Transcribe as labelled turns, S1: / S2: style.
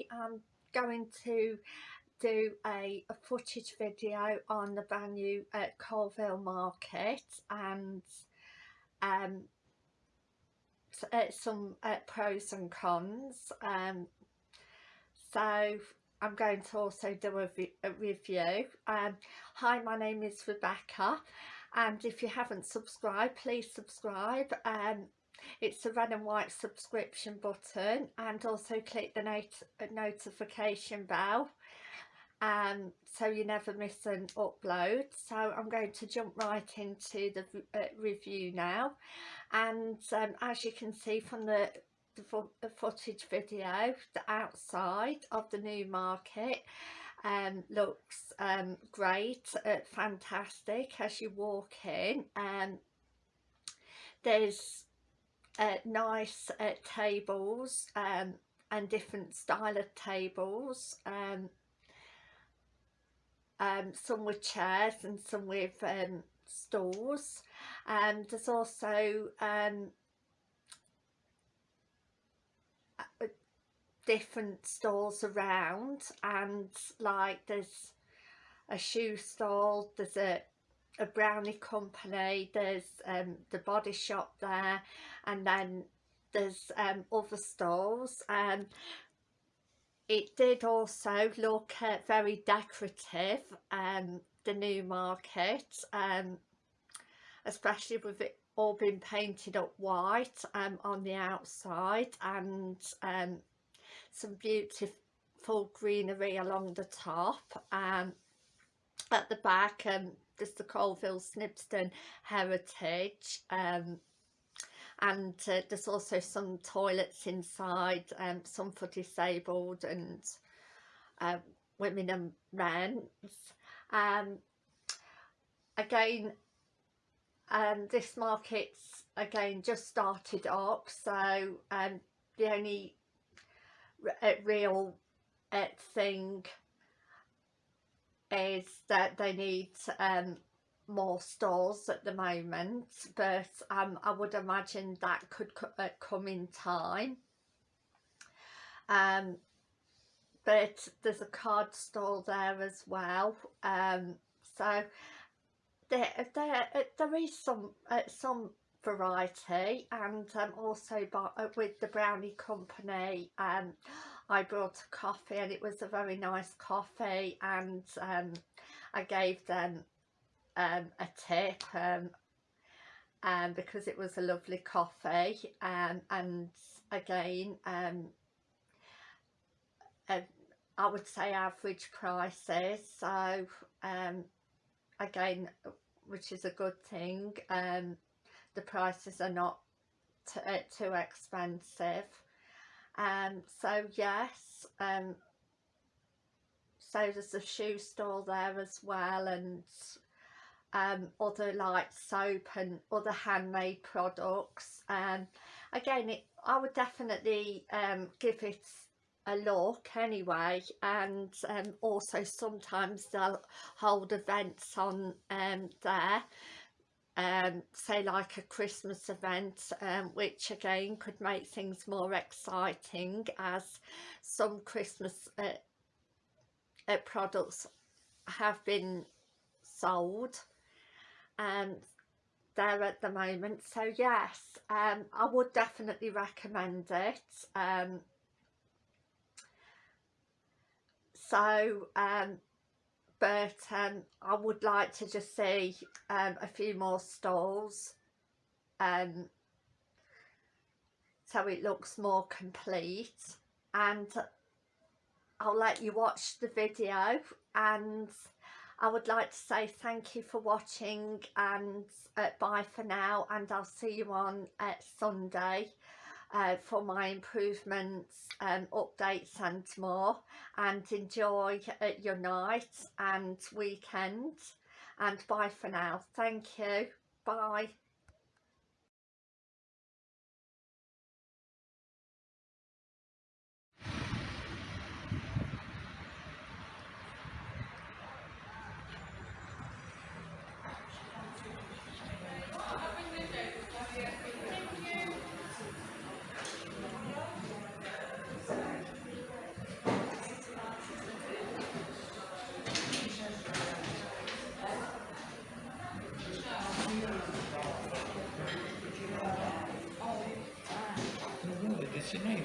S1: today I'm going to do a, a, footage video on the brand at Coalville market and um, uh, some uh, pros and cons um, so I'm going to also do a, a review. Um, hi my name is Rebecca and if you haven't subscribed please subscribe um, it's the red and white subscription button and also click the not notification bell um, so you never miss an upload. So I'm going to jump right into the uh, review now. And um, as you can see from the, the, the, footage video the outside of the new market um, looks um, great uh, fantastic as you walk in. Um, there's uh, nice uh, tables um, and different style of tables um, um, some with chairs and some with um, stools. And there's also um, different stalls around and like there's a shoe stall there's a a brownie company there's um, the body shop there and then there's um, other stalls and it did also look uh, very decorative um, the new market um, especially with it all being painted up white um, on the outside and um, some beautiful greenery along the top um, at the back um, there's the Coalville Snibston Heritage um, and uh, there's also some toilets inside, um, some for disabled and uh, women and men. Um, again, um, this market's again just started up so um, the only uh, real uh, thing is that they need um, more stores at the moment but um, I would imagine that could co uh, come in time. Um, but there's a card store there as well um, so there, there, uh, there is some uh, some variety and um, also by, uh, with the brownie company um, I brought a coffee and it was a very nice coffee and um, I gave them um, a tip um, um, because it was a lovely coffee um, and again um, uh, I would say average prices so um, again which is a good thing um, the prices are not uh, too expensive um, so yes um, so there's a shoe store there as well and um, other like soap and other handmade products. Um, again it, I would definitely um, give it a look anyway and um, also sometimes they'll hold events on um, there um, say like a Christmas event um, which again could make things more exciting as some Christmas uh, uh, products have been sold um, there at the moment. So yes um, I would definitely recommend it um, so um, but um, I would like to just see um, a few more stalls um, so it looks more complete. And I'll let you watch the video and I would like to say thank you for watching and uh, bye for now and I'll see you on uh, Sunday uh, for my improvements um, updates and more. And enjoy uh, your night and weekend. And bye for now. Thank you. Bye
S2: What's your name?